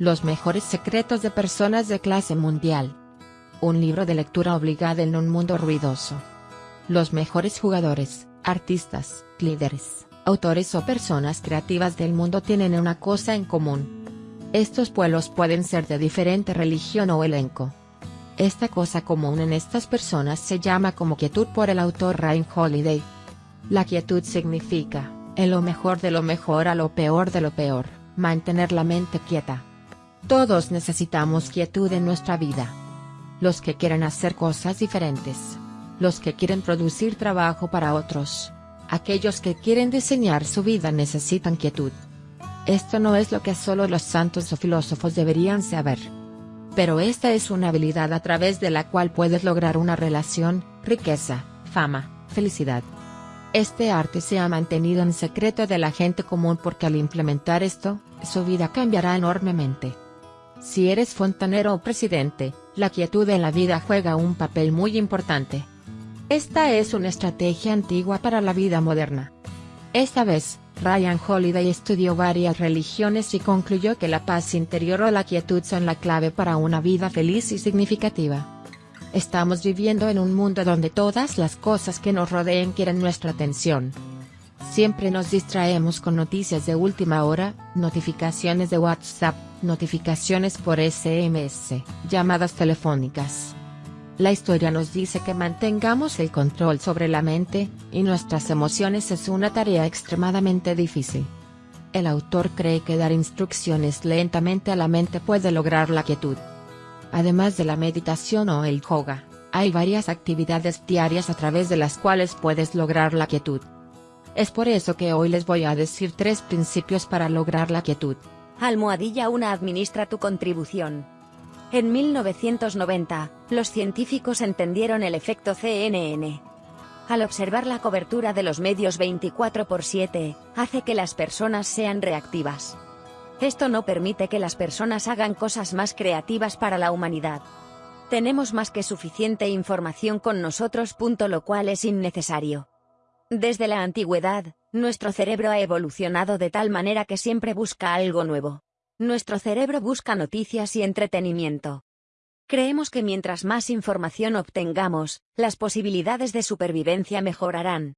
Los mejores secretos de personas de clase mundial. Un libro de lectura obligada en un mundo ruidoso. Los mejores jugadores, artistas, líderes, autores o personas creativas del mundo tienen una cosa en común. Estos pueblos pueden ser de diferente religión o elenco. Esta cosa común en estas personas se llama como quietud por el autor Ryan Holiday. La quietud significa, en lo mejor de lo mejor a lo peor de lo peor, mantener la mente quieta. Todos necesitamos quietud en nuestra vida. Los que quieren hacer cosas diferentes. Los que quieren producir trabajo para otros. Aquellos que quieren diseñar su vida necesitan quietud. Esto no es lo que solo los santos o filósofos deberían saber. Pero esta es una habilidad a través de la cual puedes lograr una relación, riqueza, fama, felicidad. Este arte se ha mantenido en secreto de la gente común porque al implementar esto, su vida cambiará enormemente. Si eres fontanero o presidente, la quietud en la vida juega un papel muy importante. Esta es una estrategia antigua para la vida moderna. Esta vez, Ryan Holiday estudió varias religiones y concluyó que la paz interior o la quietud son la clave para una vida feliz y significativa. Estamos viviendo en un mundo donde todas las cosas que nos rodeen quieren nuestra atención. Siempre nos distraemos con noticias de última hora, notificaciones de WhatsApp, notificaciones por SMS, llamadas telefónicas. La historia nos dice que mantengamos el control sobre la mente, y nuestras emociones es una tarea extremadamente difícil. El autor cree que dar instrucciones lentamente a la mente puede lograr la quietud. Además de la meditación o el yoga, hay varias actividades diarias a través de las cuales puedes lograr la quietud. Es por eso que hoy les voy a decir tres principios para lograr la quietud. Almohadilla 1 administra tu contribución. En 1990, los científicos entendieron el efecto CNN. Al observar la cobertura de los medios 24 por 7, hace que las personas sean reactivas. Esto no permite que las personas hagan cosas más creativas para la humanidad. Tenemos más que suficiente información con nosotros. Lo cual es innecesario. Desde la antigüedad, nuestro cerebro ha evolucionado de tal manera que siempre busca algo nuevo. Nuestro cerebro busca noticias y entretenimiento. Creemos que mientras más información obtengamos, las posibilidades de supervivencia mejorarán.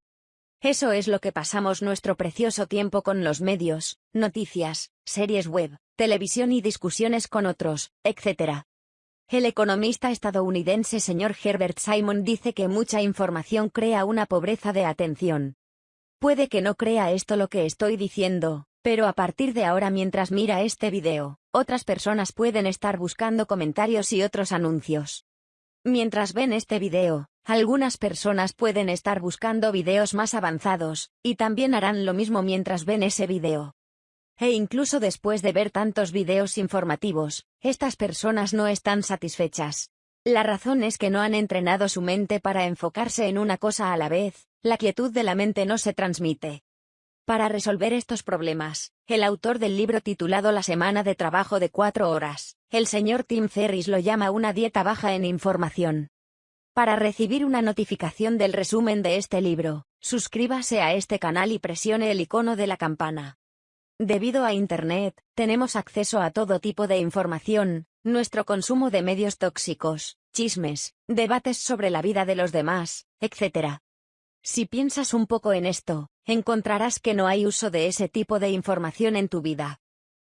Eso es lo que pasamos nuestro precioso tiempo con los medios, noticias, series web, televisión y discusiones con otros, etc. El economista estadounidense señor Herbert Simon dice que mucha información crea una pobreza de atención. Puede que no crea esto lo que estoy diciendo, pero a partir de ahora mientras mira este video, otras personas pueden estar buscando comentarios y otros anuncios. Mientras ven este video, algunas personas pueden estar buscando videos más avanzados, y también harán lo mismo mientras ven ese video. E incluso después de ver tantos videos informativos, estas personas no están satisfechas. La razón es que no han entrenado su mente para enfocarse en una cosa a la vez, la quietud de la mente no se transmite. Para resolver estos problemas, el autor del libro titulado La semana de trabajo de cuatro horas, el señor Tim Ferris lo llama una dieta baja en información. Para recibir una notificación del resumen de este libro, suscríbase a este canal y presione el icono de la campana. Debido a Internet, tenemos acceso a todo tipo de información, nuestro consumo de medios tóxicos, chismes, debates sobre la vida de los demás, etc. Si piensas un poco en esto, encontrarás que no hay uso de ese tipo de información en tu vida.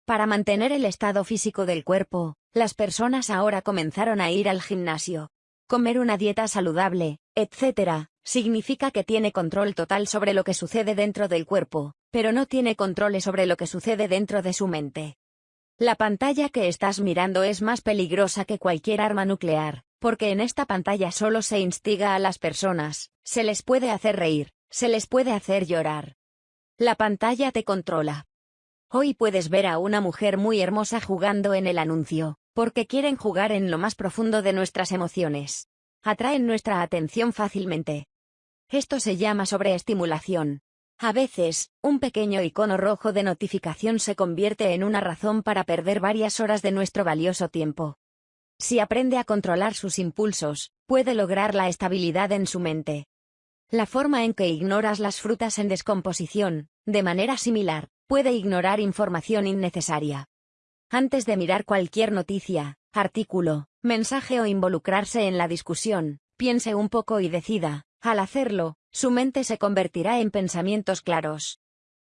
Para mantener el estado físico del cuerpo, las personas ahora comenzaron a ir al gimnasio. Comer una dieta saludable, etc., significa que tiene control total sobre lo que sucede dentro del cuerpo, pero no tiene control sobre lo que sucede dentro de su mente. La pantalla que estás mirando es más peligrosa que cualquier arma nuclear, porque en esta pantalla solo se instiga a las personas, se les puede hacer reír, se les puede hacer llorar. La pantalla te controla. Hoy puedes ver a una mujer muy hermosa jugando en el anuncio, porque quieren jugar en lo más profundo de nuestras emociones. Atraen nuestra atención fácilmente. Esto se llama sobreestimulación. A veces, un pequeño icono rojo de notificación se convierte en una razón para perder varias horas de nuestro valioso tiempo. Si aprende a controlar sus impulsos, puede lograr la estabilidad en su mente. La forma en que ignoras las frutas en descomposición, de manera similar, puede ignorar información innecesaria. Antes de mirar cualquier noticia, artículo, mensaje o involucrarse en la discusión, piense un poco y decida, al hacerlo, su mente se convertirá en pensamientos claros.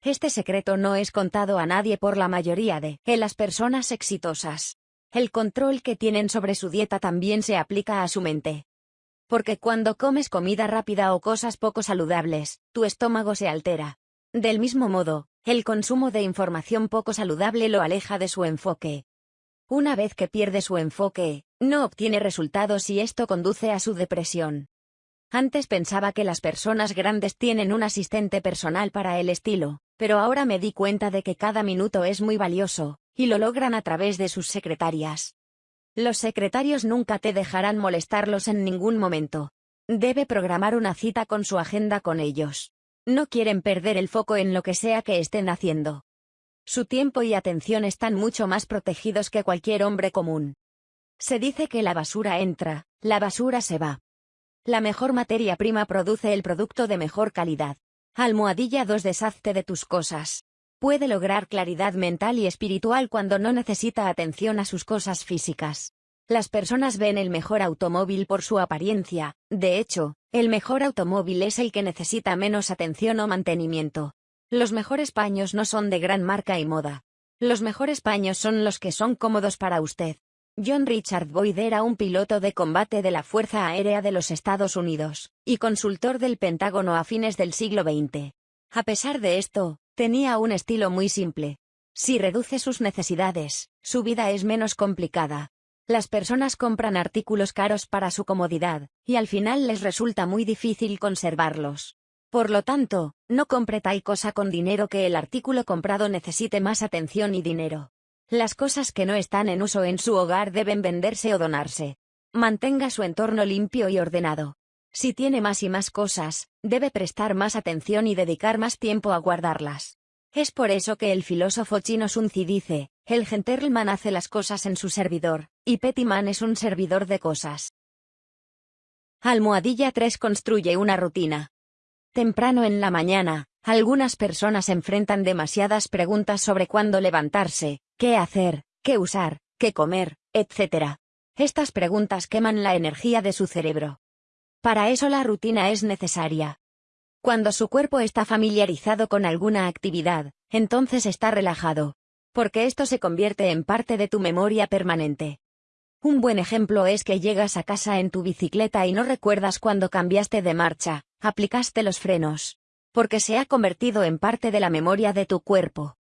Este secreto no es contado a nadie por la mayoría de las personas exitosas. El control que tienen sobre su dieta también se aplica a su mente. Porque cuando comes comida rápida o cosas poco saludables, tu estómago se altera. Del mismo modo, el consumo de información poco saludable lo aleja de su enfoque. Una vez que pierde su enfoque, no obtiene resultados y esto conduce a su depresión. Antes pensaba que las personas grandes tienen un asistente personal para el estilo, pero ahora me di cuenta de que cada minuto es muy valioso, y lo logran a través de sus secretarias. Los secretarios nunca te dejarán molestarlos en ningún momento. Debe programar una cita con su agenda con ellos. No quieren perder el foco en lo que sea que estén haciendo. Su tiempo y atención están mucho más protegidos que cualquier hombre común. Se dice que la basura entra, la basura se va. La mejor materia prima produce el producto de mejor calidad. Almohadilla 2 Deshazte de tus cosas. Puede lograr claridad mental y espiritual cuando no necesita atención a sus cosas físicas. Las personas ven el mejor automóvil por su apariencia, de hecho, el mejor automóvil es el que necesita menos atención o mantenimiento. Los mejores paños no son de gran marca y moda. Los mejores paños son los que son cómodos para usted. John Richard Boyd era un piloto de combate de la Fuerza Aérea de los Estados Unidos, y consultor del Pentágono a fines del siglo XX. A pesar de esto, tenía un estilo muy simple. Si reduce sus necesidades, su vida es menos complicada. Las personas compran artículos caros para su comodidad, y al final les resulta muy difícil conservarlos. Por lo tanto, no compre tal cosa con dinero que el artículo comprado necesite más atención y dinero. Las cosas que no están en uso en su hogar deben venderse o donarse. Mantenga su entorno limpio y ordenado. Si tiene más y más cosas, debe prestar más atención y dedicar más tiempo a guardarlas. Es por eso que el filósofo chino Sun Tzu dice, el gentleman hace las cosas en su servidor, y Pettyman es un servidor de cosas. Almohadilla 3 construye una rutina. Temprano en la mañana, algunas personas enfrentan demasiadas preguntas sobre cuándo levantarse, qué hacer, qué usar, qué comer, etc. Estas preguntas queman la energía de su cerebro. Para eso la rutina es necesaria. Cuando su cuerpo está familiarizado con alguna actividad, entonces está relajado. Porque esto se convierte en parte de tu memoria permanente. Un buen ejemplo es que llegas a casa en tu bicicleta y no recuerdas cuando cambiaste de marcha, aplicaste los frenos. Porque se ha convertido en parte de la memoria de tu cuerpo.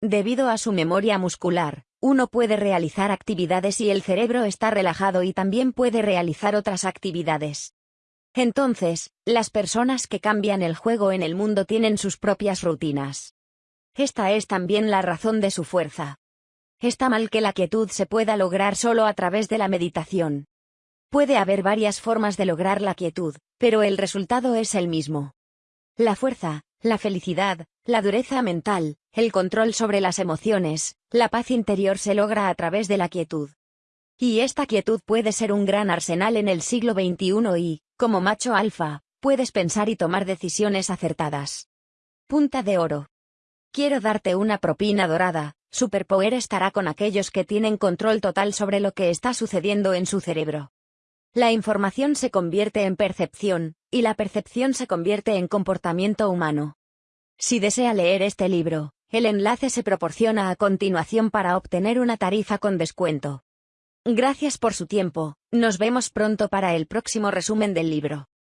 Debido a su memoria muscular, uno puede realizar actividades y el cerebro está relajado y también puede realizar otras actividades. Entonces, las personas que cambian el juego en el mundo tienen sus propias rutinas. Esta es también la razón de su fuerza. Está mal que la quietud se pueda lograr solo a través de la meditación. Puede haber varias formas de lograr la quietud, pero el resultado es el mismo. La fuerza, la felicidad, la dureza mental, el control sobre las emociones, la paz interior se logra a través de la quietud. Y esta quietud puede ser un gran arsenal en el siglo XXI y, como macho alfa, puedes pensar y tomar decisiones acertadas. Punta de oro. Quiero darte una propina dorada, Superpower estará con aquellos que tienen control total sobre lo que está sucediendo en su cerebro. La información se convierte en percepción, y la percepción se convierte en comportamiento humano. Si desea leer este libro, el enlace se proporciona a continuación para obtener una tarifa con descuento. Gracias por su tiempo, nos vemos pronto para el próximo resumen del libro.